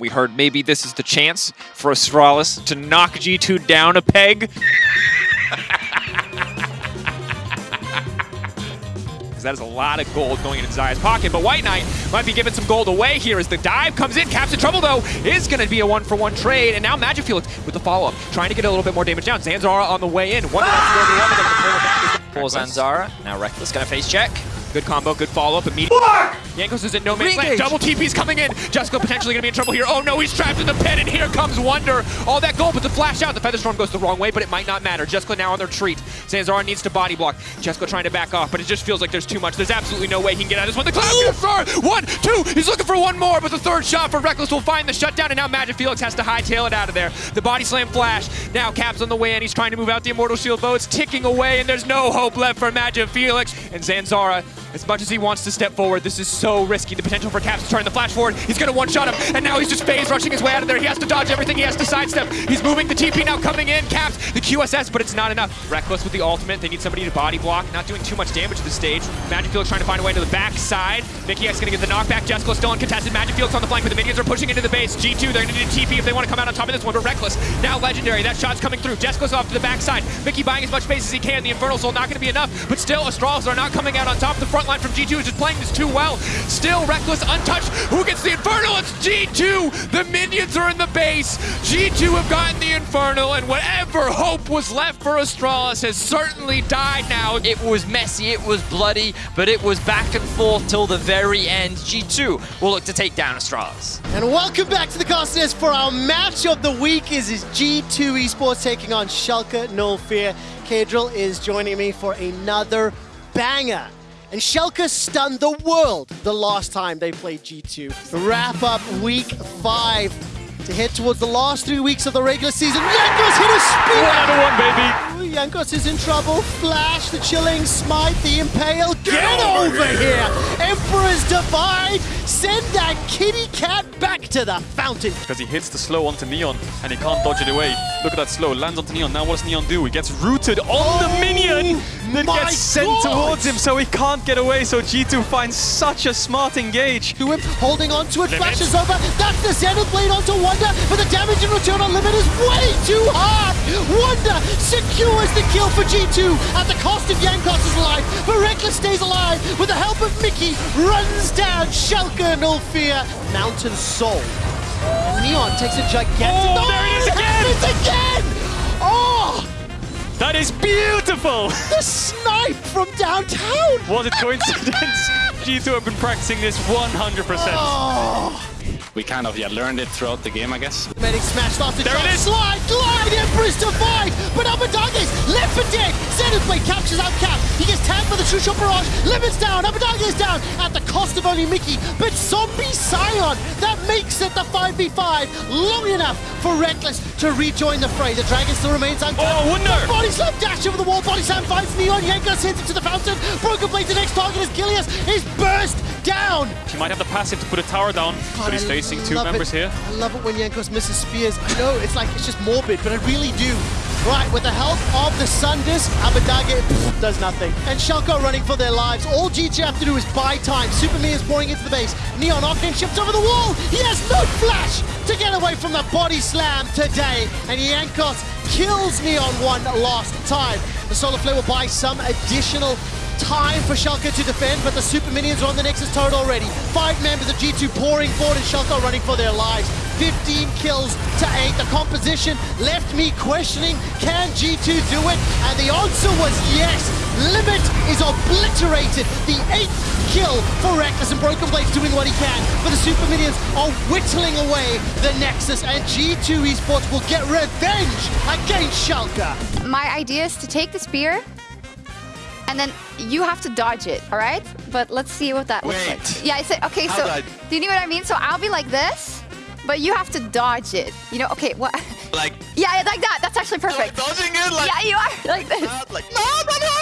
We heard maybe this is the chance for Astralis to knock G2 down a peg. That is a lot of gold going into Xayah's pocket, but White Knight might be giving some gold away here as the dive comes in. Caps in trouble, though, is going to be a one-for-one -one trade, and now MagiFelix with the follow-up, trying to get a little bit more damage down. Zanzarah on the way in. One ah! For Zanzarah, now Rekkles going to face check. Good combo, good follow-up, immediate. Jankos is in no man's land. Double TP's coming in. Jessica potentially going to be in trouble here. Oh no, he's trapped in the pit, and here comes Wunder. All that gold, but the flash out. The Featherstorm goes the wrong way, but it might not matter. Jessica now on their treat. Zanzarah needs to body block. Jessica trying to back off, but it just feels like there's too much. There's absolutely no way he can get out of this one. The Cloud Confirm! One, two, he's looking for one more, but the third shot for Rekkles will find the shutdown, and now MagiFelix has to hightail it out of there. The body slam flash. Now Caps on the way in. He's trying to move out the Immortal Shield bow. It's ticking away, and there's no hope left for MagiFelix. And Zanzarah as much as he wants to step forward, this is so risky. The potential for Caps to turn the flash forward. He's going to one-shot him, and now he's just phase rushing his way out of there. He has to dodge everything. He has to sidestep. He's moving the TP now coming in. Caps, the QSS, but it's not enough. Rekkles with the ultimate. They need somebody to body block. Not doing too much damage to the stage. MagiFelix trying to find a way to the back Mikyx going to get the knockback. Jessica still uncontested. MagiFelix on the flank, but the minions are pushing into the base. G2, they're to need a TP if they want to come out on top of this one, but Rekkles now legendary. That shot's coming through. Jessica's off to the backside. Vicky buying as much space as he can. The Infernal Soul not to be enough, but still Astralis are not coming out on top. The front line from G2 is just playing this too well. Still Rekkles untouched. Who gets the Infernal? It's G2. The minions are in the base. G2 have gotten the Infernal, and whatever hope was left for Astralis has certainly died now. It was messy, it was bloody, but it was back and forth till the very end. G2 will look to take down Astralis. And welcome back to the Costiness for our match of the week is, is G2 Esports taking on Schalke No Fear. Caedrel is joining me for another banger. And Schalke stunned the world the last time they played G2. Wrap up week five to head towards the last three weeks of the regular season. Jankos hit a spear! Another one, baby! Ooh, Jankos is in trouble. Flash, the chilling smite, the impale. Get, Get over, over here! Emperor's Divide! Send that kitty cat back to the fountain! Because he hits the slow onto Neon and he can't dodge it away. Look at that slow, lands onto Neon. Now what does Neon do? He gets rooted on oh, the minion that gets sent God. towards him so he can't get away. So G2 finds such a smart engage. To him, holding on to it, Limit. flashes over. That's the Zenith Blade onto Wunder, but the damage in return on Limit is way too hard. Wunder secures the kill for G2 at the cost of Jankos' stays alive with the help of Mikyx, runs down Schalke Nullfear, Mountain Soul. And Neon takes a gigantic... Oh, there it is again! It's again! Oh! That is beautiful! The snipe from downtown! Was it coincidence? G2 have been practicing this 100%. Oh. We kind of yeah learned it throughout the game, I guess. Medic smashed off to there it is. slide, glide, Empress divide, but Abbedagge left for dead. Zenith Blade captures out Cap. He gets tagged by the True Shot Barrage. Limits down, Abbedagge is down at the cost of only Mikyx. But Zombie Sion, that makes it the 5v5 long enough for Rekkles to rejoin the fray. The Dragon still remains uncapped. Oh, Wunder! Body slam dash over the wall. Body slam finds Neon. Jankos hits it to the fountain. Broken Blade, the next target is Gilius. Is burst down. She might have the passive to put a tower down, God, but he's facing two members it. here. I love it when Jankos misses spears. I know it's like it's just morbid, but I really do. Right, with the help of the Sun Disc, Abbedagge does nothing. And Schalke running for their lives. All GG have to do is buy time. Super is pouring into the base. Neon Octane ships over the wall. He has no flash to get away from the body slam today. And Jankos kills Neon one last time. The Solar Flare will buy some additional time for Schalke to defend, but the Super Minions are on the Nexus turret already. Five members of G2 pouring forward and Schalke running for their lives. 15 kills to 8. The composition left me questioning, can G2 do it? And the answer was yes. Limit is obliterated. The eighth kill for Rekkles and Broken Blade's doing what he can. But the Super Minions are whittling away the Nexus and G2 Esports will get revenge against Schalke. My idea is to take the spear and then you have to dodge it, all right? But let's see what that Wait. looks like. Yeah, I said, okay, How so I... do you know what I mean? So I'll be like this, but you have to dodge it. You know, okay, what? Like... Yeah, like that. That's actually perfect. Like dodging it? Like... Yeah, you are like this. Like, no, no, no!